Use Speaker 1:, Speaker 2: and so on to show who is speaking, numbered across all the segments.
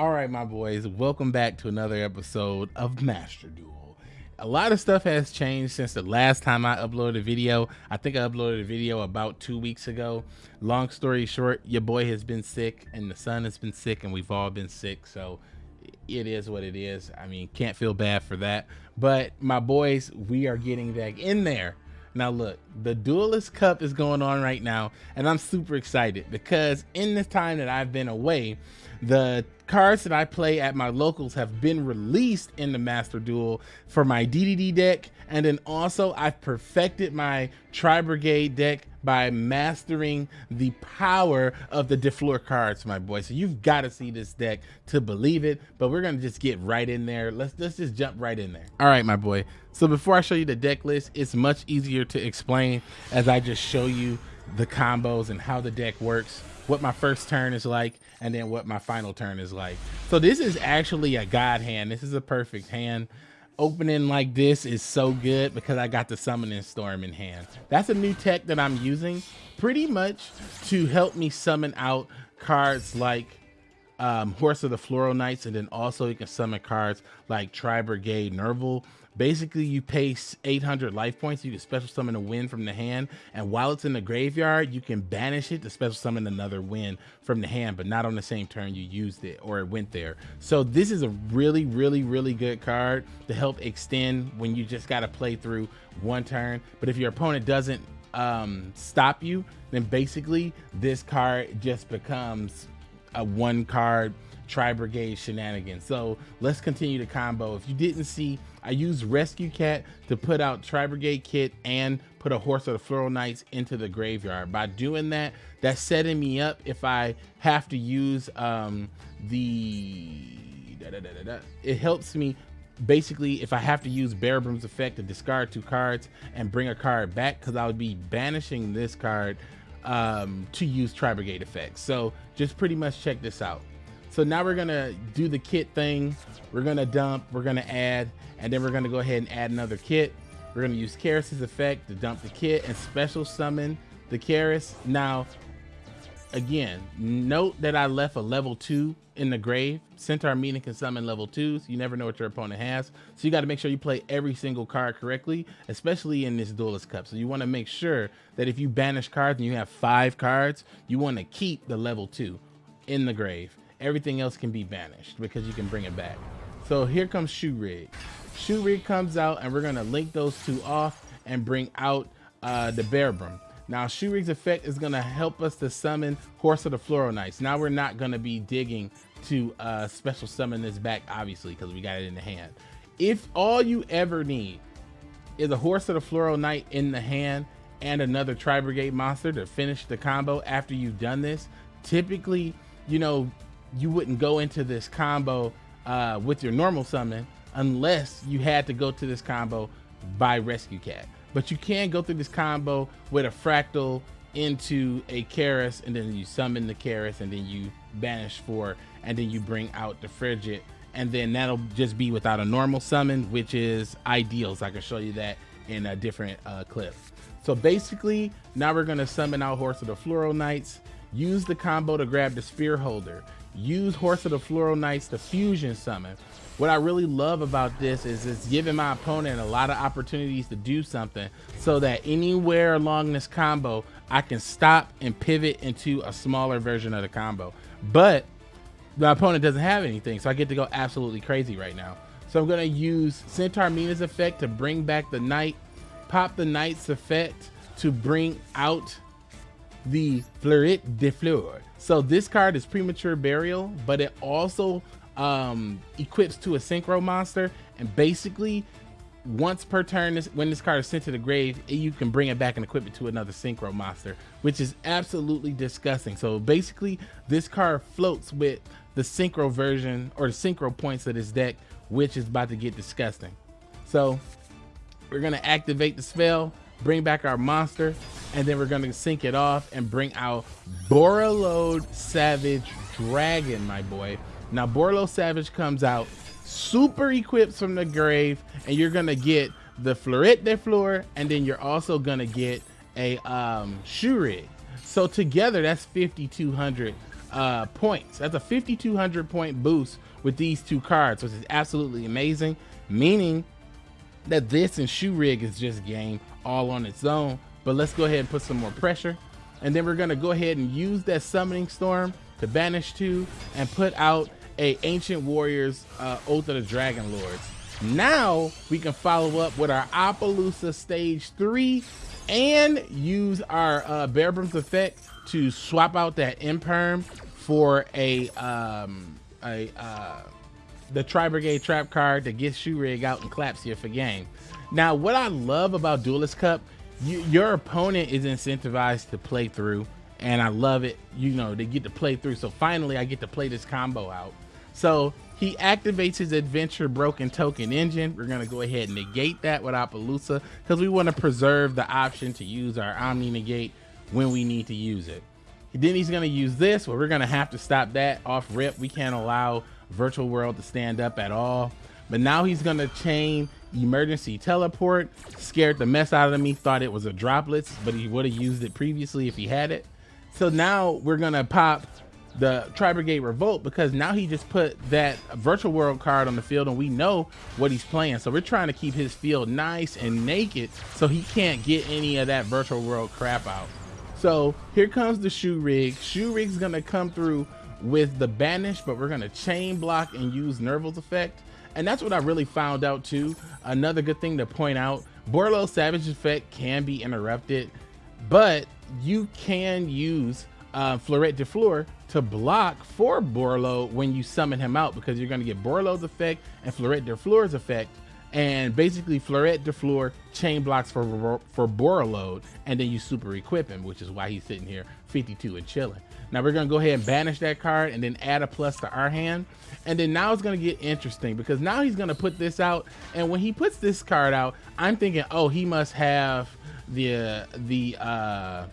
Speaker 1: All right, my boys, welcome back to another episode of Master Duel. A lot of stuff has changed since the last time I uploaded a video. I think I uploaded a video about two weeks ago. Long story short, your boy has been sick and the son has been sick and we've all been sick. So it is what it is. I mean, can't feel bad for that. But my boys, we are getting back in there. Now look, the Duelist Cup is going on right now, and I'm super excited because in this time that I've been away, the cards that I play at my locals have been released in the Master Duel for my DDD deck, and then also I've perfected my Tri Brigade deck by mastering the power of the Defleur cards, my boy. So you've got to see this deck to believe it, but we're gonna just get right in there. Let's let's just jump right in there. All right, my boy. So before I show you the deck list, it's much easier to explain as I just show you the combos and how the deck works what my first turn is like and then what my final turn is like. So this is actually a god hand. This is a perfect hand. Opening like this is so good because I got the summoning storm in hand. That's a new tech that I'm using pretty much to help me summon out cards like um, Horse of the Floral Knights, and then also you can summon cards like Tri Brigade Nervall Basically, you pay 800 life points. You can special summon a win from the hand. And while it's in the graveyard, you can banish it to special summon another win from the hand, but not on the same turn you used it or it went there. So this is a really, really, really good card to help extend when you just got to play through one turn. But if your opponent doesn't um, stop you, then basically this card just becomes a one card Tri Brigade shenanigans. So let's continue the combo. If you didn't see, I used Rescue Cat to put out Tri Brigade Kit and put a Horse of the Floral Knights into the graveyard. By doing that, that's setting me up if I have to use um, the... Da, da, da, it helps me basically if I have to use Bearbrumm's effect to discard two cards and bring a card back because I would be banishing this card um, to use Tri Brigade effects. So just pretty much check this out. So now we're gonna do the kit thing. We're gonna dump, we're gonna add, and then we're gonna go ahead and add another kit. We're gonna use Kerass's effect to dump the kit and special summon the Kerass. Now, again, note that I left a level two in the grave. Centaur Mina can summon level twos. You never know what your opponent has. So you got to make sure you play every single card correctly, especially in this Duelist Cup. So you want to make sure that if you banish cards and you have five cards, you want to keep the level two in the grave everything else can be banished because you can bring it back. So here comes Shuraig. Shoe Rig comes out and we're gonna link those two off and bring out uh, the Bearbrumm. Now Shuraig's effect is gonna help us to summon Horse of the Floral Knights. Now we're not gonna be digging to uh, special summon this back, obviously, because we got it in the hand. If all you ever need is a Horse of the Floral Knight in the hand and another Tri Brigade monster to finish the combo after you've done this, typically, you know, you wouldn't go into this combo uh, with your normal summon unless you had to go to this combo by Rescue Cat. But you can go through this combo with a Fraktall into a Kerass, and then you summon the Kerass, and then you banish for, and then you bring out the Ferrijit, and then that'll just be without a normal summon, which is ideal. So I can show you that in a different uh, clip. So basically, now we're gonna summon out Horse of the Floral Knights, use the combo to grab the Spear Holder use Horse of the Floral Knights to fusion summon. What I really love about this is it's giving my opponent a lot of opportunities to do something so that anywhere along this combo, I can stop and pivot into a smaller version of the combo. But my opponent doesn't have anything, so I get to go absolutely crazy right now. So I'm gonna use Centaur Mina's effect to bring back the Knight, pop the Knight's effect to bring out the Fleuret de Fleur. So this card is Premature Burial, but it also um, equips to a Synchro monster. And basically, once per turn, this, when this card is sent to the grave, you can bring it back and equip it to another Synchro monster, which is absolutely disgusting. So basically, this card floats with the Synchro version or the Synchro points of this deck, which is about to get disgusting. So we're to activate the spell bring back our monster, and then we're gonna sync it off and bring out Borreload Savage Dragon, my boy. Now Borlo Savage comes out super equipped from the grave, and you're gonna get the Fleuret de Fleur, and then you're also gonna get a um, Shuraig. So together, that's 5,200 uh, points. That's a 5,200 point boost with these two cards, which is absolutely amazing, meaning that this and Shuraig is just game all on its own. But let's go ahead and put some more pressure. And then we're gonna go ahead and use that Summoning Storm to banish two and put out a Ancient Warriors uh, Oath of the Dragon Lords. Now we can follow up with our Apollousa Stage 3 and use our uh, Bearbrumm's effect to swap out that Imperm for a um, a uh, the Tri Brigade trap card that gets Shuraig out and claps you for game. Now, what I love about Duelist Cup, you, your opponent is incentivized to play through, and I love it. You know, they get to play through. So finally, I get to play this combo out. So he activates his Adventure Broken Token Engine. We're going to go ahead and negate that with Apollousa because we want to preserve the option to use our Omni Negate when we need to use it. Then he's going to use this, but we're going to have to stop that off rip. We can't allow Virtual World to stand up at all. But now he's going to chain Emergency Teleport. Scared the mess out of me. Thought it was a droplets, but he would have used it previously if he had it. So now we're going to pop the Tri Brigade Revolt because now he just put that virtual world card on the field and we know what he's playing. So we're trying to keep his field nice and naked so he can't get any of that virtual world crap out. So here comes the Shuraig. Shoe rig's gonna come through with the banish, but we're gonna chain block and use Nervall's effect. And that's what I really found out too. Another good thing to point out, Borreload Savage effect can be interrupted, but you can use uh, Fleuret de Fleur to block for Borlo when you summon him out because you're going to get Borlo's effect and Fleuret de Fleur's effect and basically Fleuret de Fleur chain blocks for for Borreload, and then you super equip him, which is why he's sitting here 52 and chilling. Now we're gonna go ahead and banish that card and then add a plus to our hand. And then now it's gonna get interesting because now he's gonna put this out. And when he puts this card out, I'm thinking, oh, he must have the uh, the uh,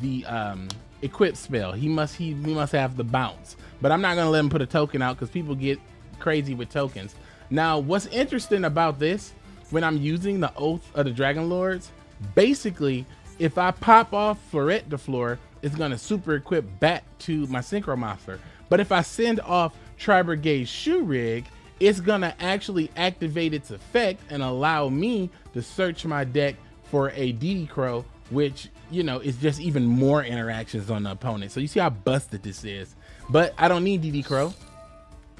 Speaker 1: the um, equip spell. He must he, he must have the bounce. But I'm not gonna let him put a token out because people get crazy with tokens. Now, what's interesting about this, when I'm using the Oath of the Dragon Lords, basically, if I pop off Fleuret de Fleur, it's gonna super equip back to my Synchro Monster. But if I send off Tri Brigade Shuraig, it's gonna actually activate its effect and allow me to search my deck for a DD Crow, which, you know, it's just even more interactions on the opponent. So you see how busted this is. But I don't need DD Crow.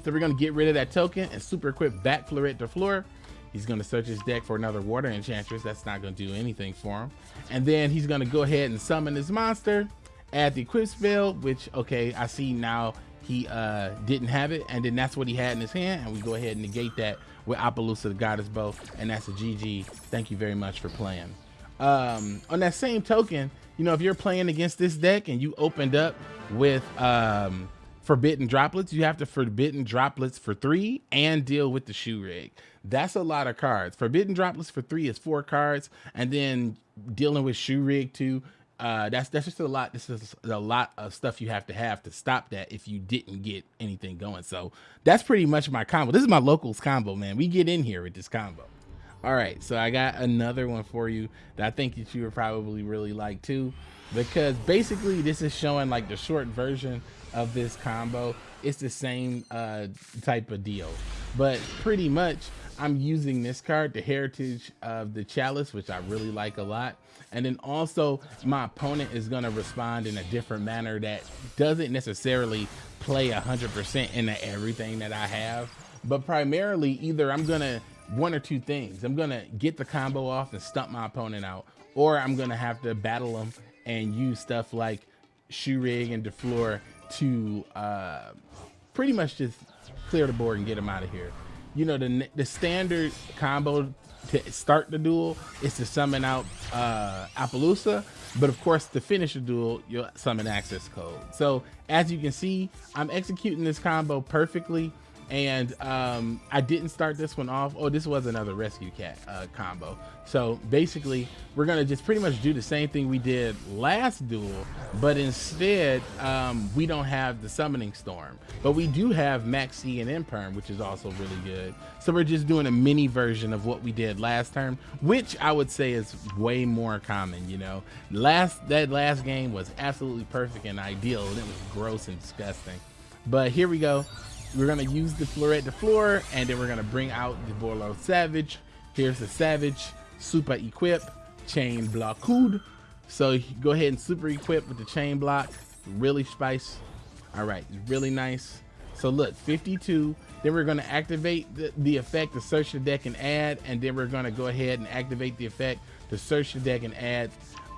Speaker 1: So we're gonna get rid of that token and super equip back Fleuret de Fleur. He's gonna search his deck for another water enchantress. That's not gonna do anything for him. And then he's gonna go ahead and summon his monster, add the equip spell, which okay, I see now he uh, didn't have it, and then that's what he had in his hand, and we go ahead and negate that with Apollousa the Goddess Bow, and that's a GG. Thank you very much for playing. Um, on that same token, you know, if you're playing against this deck and you opened up with um, forbidden droplets, you have to forbidden droplets for three and deal with the Shuraig. That's a lot of cards. Forbidden droplets for three is four cards, and then dealing with Shuraig too. Uh, that's that's just a lot. This is a lot of stuff you have to have to stop that if you didn't get anything going. So that's pretty much my combo. This is my locals combo, man. We get in here with this combo. All right, so I got another one for you that I think that you would probably really like too, because basically this is showing like the short version of this combo. It's the same uh, type of deal, but pretty much I'm using this card, the Heritage of the Chalice, which I really like a lot. And then also my opponent is gonna respond in a different manner that doesn't necessarily play 100% into everything that I have, but primarily either I'm gonna one or two things. I'm gonna get the combo off and stump my opponent out, or I'm gonna have to battle them and use stuff like Shuraig and DeFleur to uh, pretty much just clear the board and get them out of here. You know, the the standard combo to start the duel is to summon out uh, Apollousa, but of course to finish the duel, you'll summon access code. So as you can see, I'm executing this combo perfectly and um, I didn't start this one off. Oh, this was another rescue cat uh, combo. So basically, we're gonna just pretty much do the same thing we did last duel, but instead um, we don't have the summoning storm, but we do have Maxi and Imperm, which is also really good. So we're just doing a mini version of what we did last term, which I would say is way more common. You know, last that last game was absolutely perfect and ideal, and it was gross and disgusting. But here we go. We're gonna use the Fleuret de Fleur, and then we're gonna bring out the Borlo Savage. Here's the Savage, super equip, chain block So go ahead and super equip with the chain block. Really spice. All right, really nice. So look, 52. Then we're gonna activate the, the effect to search the deck and add, and then we're gonna go ahead and activate the effect to search the deck and add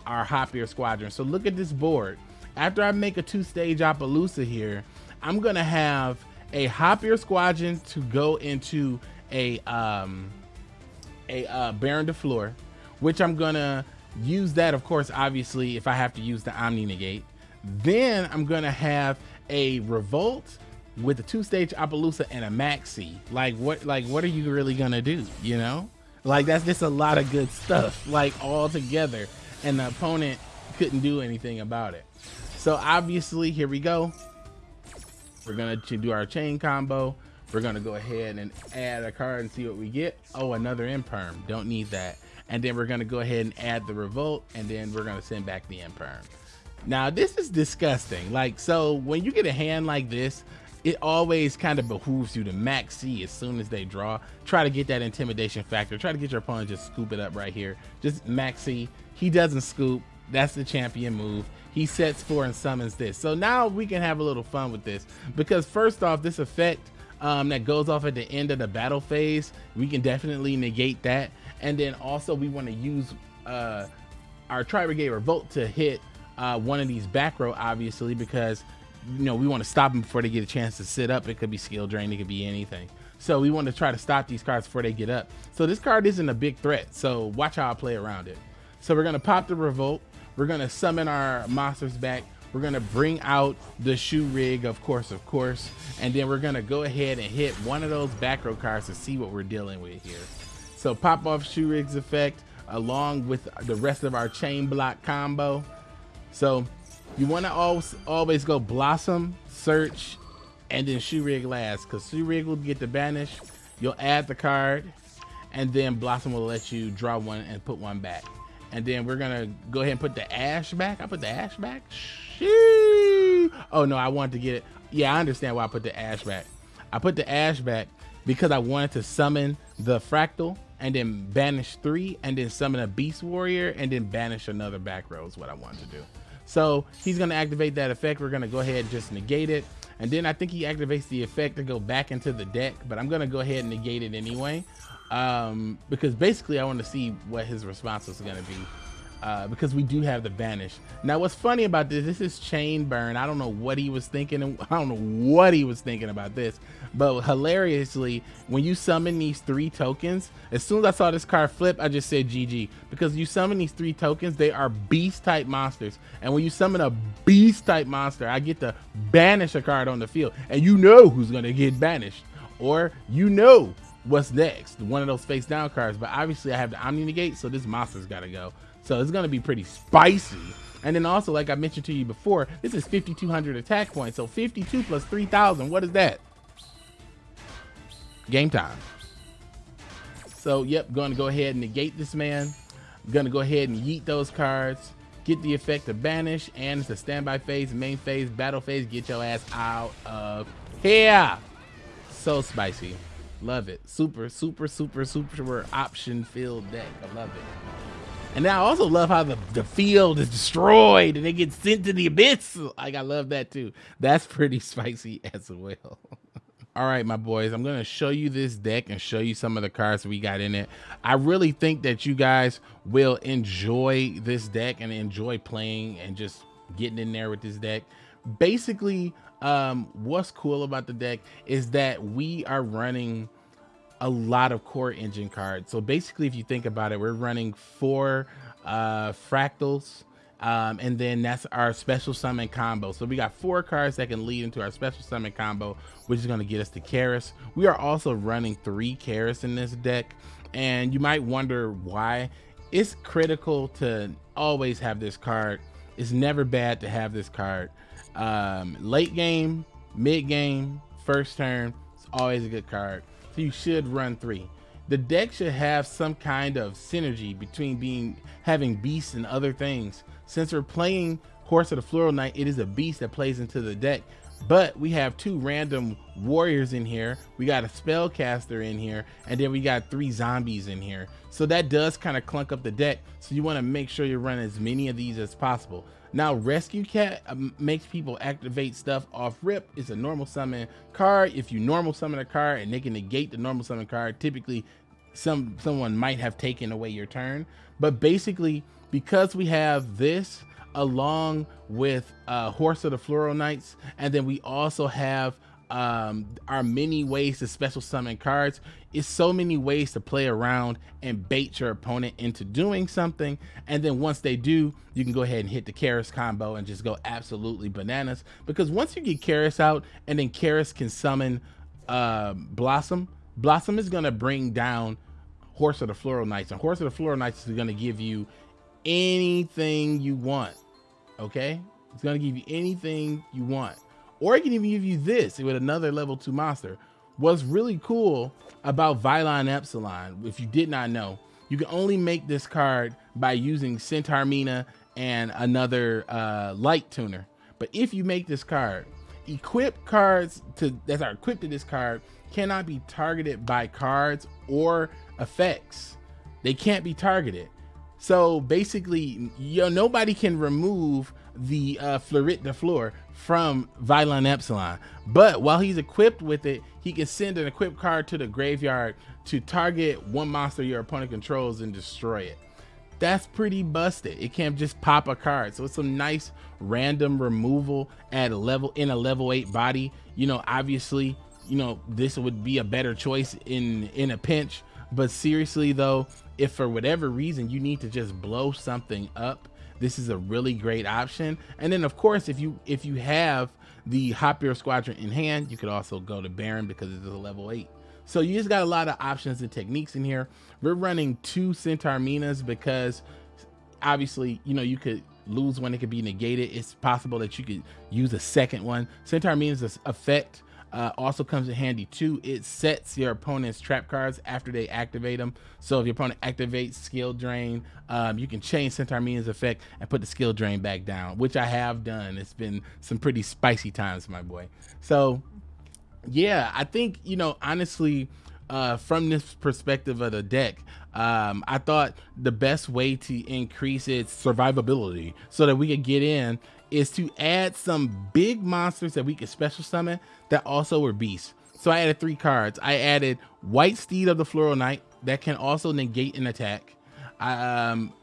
Speaker 1: our Hop Ear Squadron. So look at this board. After I make a two-stage Apollousa here, I'm gonna have a Hop Ear Squadron to go into a um, a uh, Baronne de Fleur, which I'm gonna use that, of course, obviously, if I have to use the Omni Negate. Then I'm gonna have a Revolt with a two-stage Apollousa and a Maxi. Like what? Like what are you really gonna do? You know, like that's just a lot of good stuff, like all together, and the opponent couldn't do anything about it. So obviously, here we go. We're gonna do our chain combo. We're gonna go ahead and add a card and see what we get. Oh, another imperm. Don't need that. And then we're gonna go ahead and add the revolt, and then we're gonna send back the imperm. Now this is disgusting. Like so, when you get a hand like this, it always kind of behooves you to max C as soon as they draw. Try to get that intimidation factor. Try to get your opponent just scoop it up right here. Just max C. He doesn't scoop. That's the champion move he sets for and summons this. So now we can have a little fun with this because first off, this effect um, that goes off at the end of the battle phase, we can definitely negate that. And then also we want to use uh, our Tri-Brigade Revolt to hit uh, one of these back row, obviously, because you know we want to stop them before they get a chance to sit up. It could be skill drain, it could be anything. So we want to try to stop these cards before they get up. So this card isn't a big threat. So watch how I play around it. So we're gonna pop the Revolt. We're gonna summon our monsters back. We're gonna bring out the Shuraig, of course, of course, and then we're gonna go ahead and hit one of those back row cards to see what we're dealing with here. So pop off Shuraig's effect along with the rest of our chain block combo. So you wanna always, always go blossom, search, and then Shuraig last, because Shuraig will get the banish. You'll add the card, and then blossom will let you draw one and put one back and then we're gonna go ahead and put the ash back. I put the ash back. Oh no, I wanted to get it. Yeah, I understand why I put the ash back. I put the ash back because I wanted to summon the Fraktall and then banish three and then summon a beast warrior and then banish another back row is what I wanted to do. So he's gonna activate that effect. We're gonna go ahead and just negate it. And then I think he activates the effect to go back into the deck, but I'm gonna go ahead and negate it anyway um, because basically I want to see what his response is going to be. Uh, because we do have the banish. Now, what's funny about this, this is chain burn. I don't know what he was thinking. I don't know what he was thinking about this, but hilariously, when you summon these three tokens, as soon as I saw this card flip, I just said GG because you summon these three tokens, they are beast type monsters. And when you summon a beast type monster, I get to banish a card on the field and you know who's going to get banished or you know what's next? One of those face down cards but obviously i have the omni negate so this monster's got to go. So it's to be pretty spicy. And then also like i mentioned to you before this is 5200 attack points so 52 plus 3000 what is that? Game time. So yep to go ahead and negate this man. Gonna go ahead and yeet those cards get the effect of banish and it's a standby phase main phase battle phase get your ass out of here. So spicy Love it. Super, super, super, super option filled deck. I love it. And I also love how the, the field is destroyed and they get sent to the abyss. Like I love that too. That's pretty spicy as well. All right, my boys, I'm going to show you this deck and show you some of the cards we got in it. I really think that you guys will enjoy this deck and enjoy playing and just getting in there with this deck. Basically, um, what's cool about the deck is that we are running a lot of core engine cards. So basically, if you think about it, we're running four uh, Fraktalls, Um, and then that's our special summon combo. So we got four cards that can lead into our special summon combo, which is going to get us to Kerass. We are also running three Kerass in this deck. And you might wonder why. It's critical to always have this card. It's never bad to have this card. Um, late game, mid game, first turn, it's always a good card. So you should run three. The deck should have some kind of synergy between being having beasts and other things. Since we're playing Horse of the Floral Knight, it is a beast that plays into the deck. But we have two random warriors in here. We got a spellcaster in here, and then we got three zombies in here. So that does kind of clunk up the deck. So you want to make sure you run as many of these as possible. Now, Rescue Cat um, makes people activate stuff off rip. It's a normal summon card. If you normal summon a card and they can negate the normal summon card, typically some someone might have taken away your turn. But basically, because we have this along with uh, Horse of the Floral Knights, and then we also have um, our many ways to special summon cards. It's so many ways to play around and bait your opponent into doing something. And then once they do, you can go ahead and hit the Kerass combo and just go absolutely bananas. Because once you get Kerass out and then Kerass can summon uh, Blossom, Blossom is going to bring down Horse of the Floral Knights. And Horse of the Floral Knights is going to give you anything you want. Okay? It's to give you anything you want. Or it can even give you this with another level two monster. What's really cool about Vylon Epsilon, if you did not know, you can only make this card by using Centaur Mina and another uh, light tuner. But if you make this card, equip cards to that are equipped to this card cannot be targeted by cards or effects. They can't be targeted. So basically, you know, nobody can remove the uh, Fleuret de Fleur from Vylon Epsilon. But while he's equipped with it, he can send an equipped card to the graveyard to target one monster your opponent controls and destroy it. That's pretty busted. It can't just pop a card. So it's some nice random removal at a level in a level eight body. You know, obviously, you know, this would be a better choice in in a pinch. But seriously though, if for whatever reason you need to just blow something up this is a really great option. And then of course, if you if you have the Hop Ear Squadron in hand, you could also go to Baron because it's a level eight. So you just got a lot of options and techniques in here. We're running two Centaur Minas because obviously, you know, you could lose one, it could be negated. It's possible that you could use a second one. Centaur Minas effect uh, also comes in handy too. It sets your opponent's trap cards after they activate them. So if your opponent activates skill drain, um, you can change Centaur Mina's effect and put the skill drain back down, which I have done. It's been some pretty spicy times, my boy. So yeah, I think, you know, honestly, uh, from this perspective of the deck, um, I thought the best way to increase its survivability so that we could get in is to add some big monsters that we could special summon that also were beasts. So I added three cards. I added White Steed of the Floral Knight that can also negate an attack. I, um,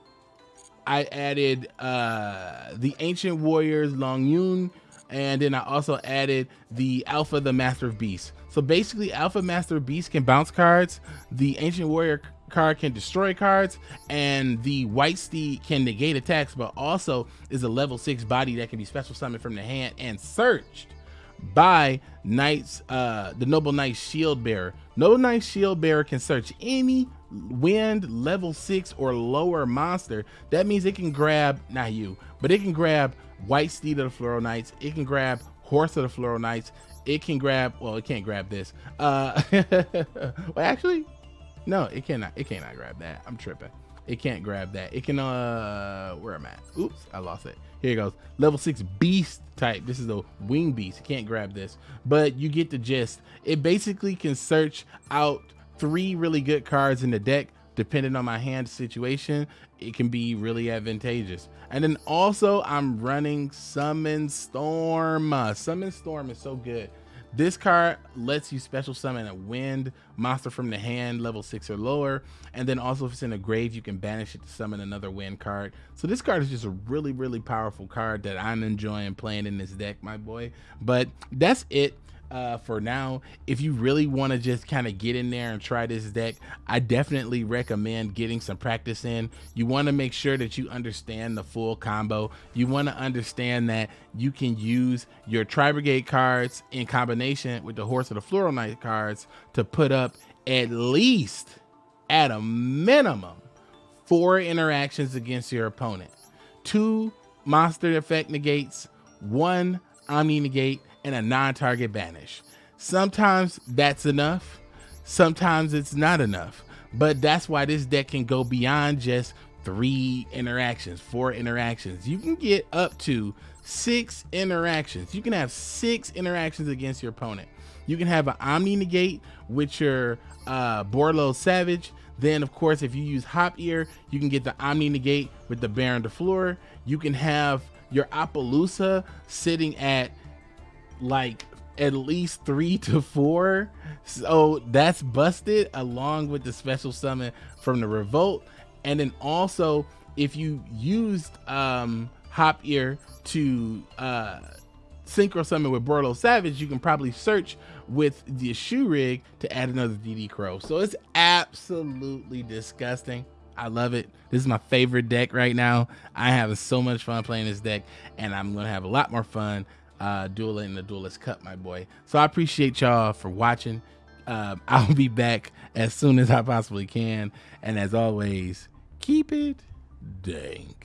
Speaker 1: I added uh, the Ancient Warriors Long Yun, and then I also added the Alpha the Master of Beasts. So basically, Alpha Master of Beasts can bounce cards. The Ancient Warrior card can destroy cards and the white steed can negate attacks but also is a level six body that can be special summoned from the hand and searched by knights uh the noble knight shield bearer. Noble knight shield bearer can search any wind level six or lower monster. That means it can grab not you but it can grab white steed of the floral knights. It can grab horse of the floral knights. It can grab well it can't grab this. Uh well actually no, it cannot. It cannot grab that. I'm tripping. It can't grab that. It can, uh, where am I? Oops, I lost it. Here it goes. Level six beast type. This is a wing beast. It can't grab this, but you get the gist. It basically can search out three really good cards in the deck. Depending on my hand situation, it can be really advantageous. And then also I'm running Summon Storm. Uh, Summon Storm is so good this card lets you special summon a wind monster from the hand, level six or lower. And then also if it's in a grave, you can banish it to summon another wind card. So this card is just a really, really powerful card that I'm enjoying playing in this deck, my boy. But that's it. Uh, for now. If you really want to just kind of get in there and try this deck, I definitely recommend getting some practice in. You want to make sure that you understand the full combo. You want to understand that you can use your Tri Brigade cards in combination with the Horse of the Floral Knight cards to put up at least, at a minimum, four interactions against your opponent. Two monster effect negates, one Omni negate, and a non-target banish. Sometimes that's enough. Sometimes it's not enough. But that's why this deck can go beyond just three interactions, four interactions. You can get up to six interactions. You can have six interactions against your opponent. You can have an Omni Negate with your uh, Borreload Savage. Then, of course, if you use Hop Ear, you can get the Omni Negate with the Baronne de Fleur. You can have your Apollousa sitting at like at least three to four. So that's busted along with the special summon from the Revolt. And then also, if you used um, Hop Ear to uh, Synchro Summon with Borreload Savage, you can probably search with the Shuraig to add another DD Crow. So it's absolutely disgusting. I love it. This is my favorite deck right now. I have so much fun playing this deck, and I'm gonna have a lot more fun uh, dueling the Duelist Cup, my boy. So I appreciate y'all for watching. Uh, I'll be back as soon as I possibly can. And as always, keep it dank.